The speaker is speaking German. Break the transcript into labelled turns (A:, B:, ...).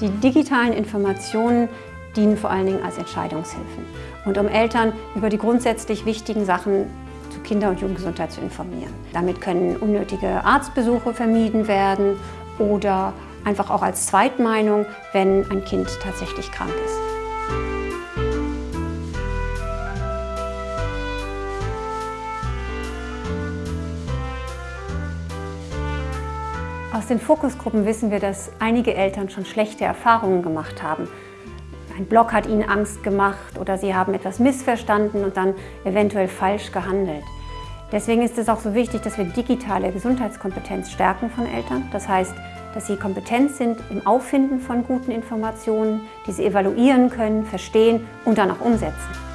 A: Die digitalen Informationen dienen vor allen Dingen als Entscheidungshilfen und um Eltern über die grundsätzlich wichtigen Sachen zu Kinder- und Jugendgesundheit zu informieren. Damit können unnötige Arztbesuche vermieden werden oder einfach auch als Zweitmeinung, wenn ein Kind tatsächlich krank ist. Aus den Fokusgruppen wissen wir, dass einige Eltern schon schlechte Erfahrungen gemacht haben. Ein Blog hat ihnen Angst gemacht oder sie haben etwas missverstanden und dann eventuell falsch gehandelt. Deswegen ist es auch so wichtig, dass wir digitale Gesundheitskompetenz stärken von Eltern. Das heißt, dass sie kompetent sind im Auffinden von guten Informationen, die sie evaluieren können, verstehen und dann auch umsetzen.